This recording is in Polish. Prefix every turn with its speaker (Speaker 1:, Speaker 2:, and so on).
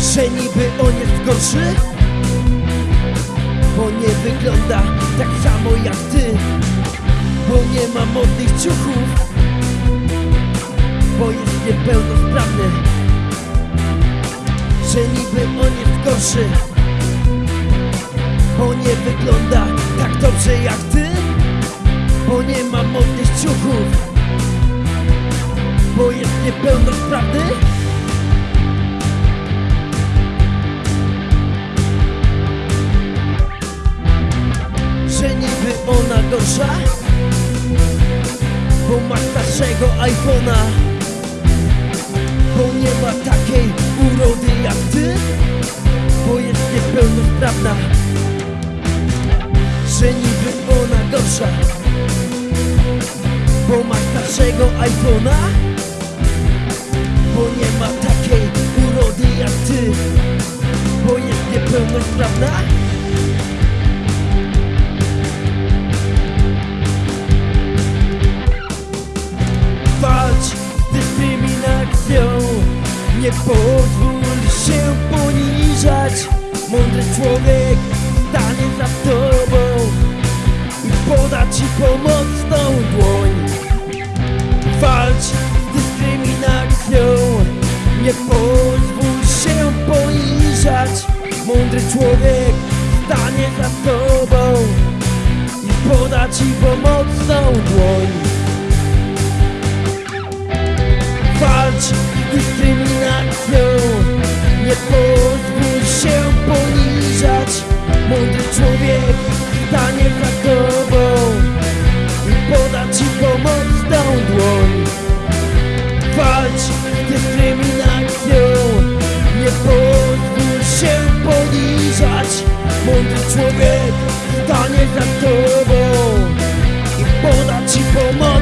Speaker 1: Że niby on jest gorszy? Bo nie wygląda tak samo jak ty. Bo nie ma modnych ciuchów. Bo jest niepełnosprawny. Że niby on jest gorszy. Bo nie wygląda tak dobrze jak ty. Bo nie ma modnych ciuchów. Bo jest niepełnosprawny gorsza Bo ma starszego iPhone'a. Bo nie ma takiej urody jak ty Bo jest niepełnosprawna Że niby ona gorsza. Bo ma starszego iPhone'a Bo nie ma takiej Nie pozwól się poniżać. Mądry człowiek stanie za tobą. I poda ci pomocną dłoń. Walcz z dyskryminacją. Nie pozwól się poniżać. Mądry człowiek stanie za tobą. I poda ci pomocną dłoń. Walcz da ci pomocną dłoń. Walcz z dyskryminacją Nie pozwól się poniżać. Mądry człowiek stanie za tobą I poda ci pomoc.